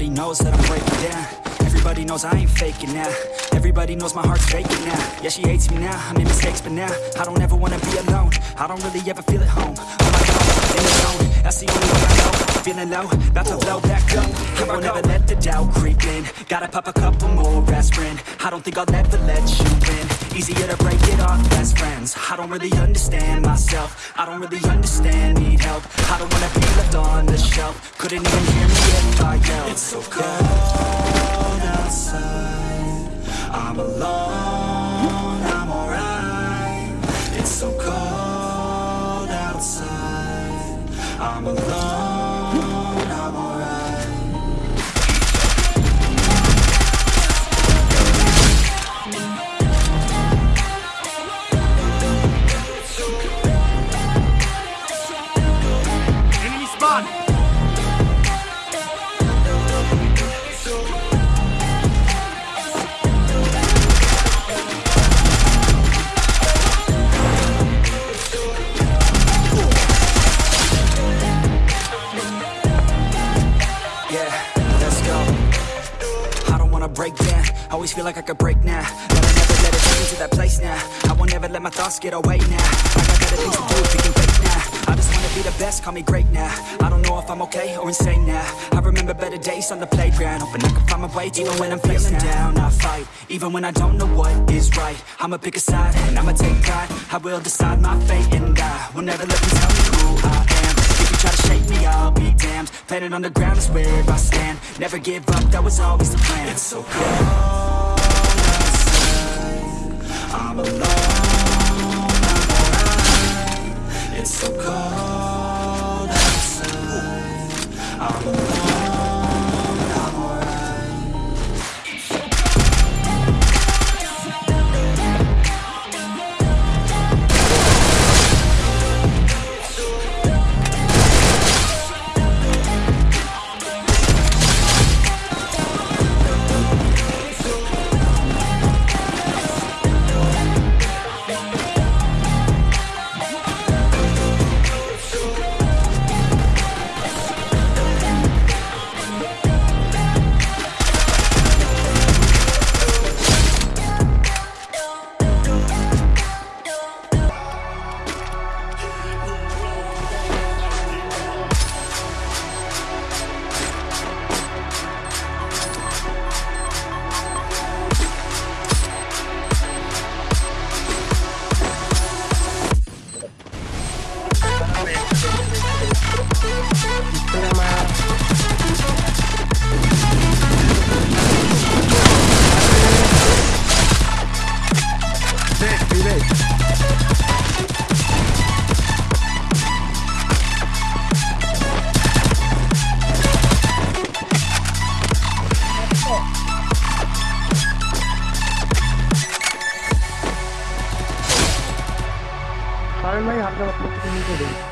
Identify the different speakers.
Speaker 1: Everybody knows that I'm breaking down. Everybody knows I ain't faking now. Everybody knows my heart's faking now. Yeah, she hates me now, I made mistakes but now I don't ever wanna be alone. I don't really ever feel at home. On my own, in the zone. That's the only way I know. Feeling low, about to blow back up. I won't ever let the doubt creep in. Gotta pop a couple more aspirin. I don't think I'll ever let you in Easier to break it off best friends. I don't really understand myself. I don't really understand, need help. I don't wanna be left on the shelf. Couldn't even hear me if I yelled. It's so cold outside. I'm alone, I'm alright. It's so cold outside. I'm alone, Yeah, let's go. I don't wanna break down. Always feel like I could break now. But I never let it take me to that place now. I won't ever let my thoughts get away now. I got better things to do, thinking fake now. I just wanna be the best, call me great now. I don't know if I'm okay or insane now. I remember better days on the playground. Hoping I can find my way even when I'm feeling down. I fight, even when I don't know what is right. I'ma pick a side and I'ma take pride. I will decide my fate and I will never let them tell me who I am. If you try to shake me, I'll be damned. Planet on the ground is where I stand. Never give up, that was always the plan. It's so cold outside. I'm alone,
Speaker 2: কারণ ভাই হালকা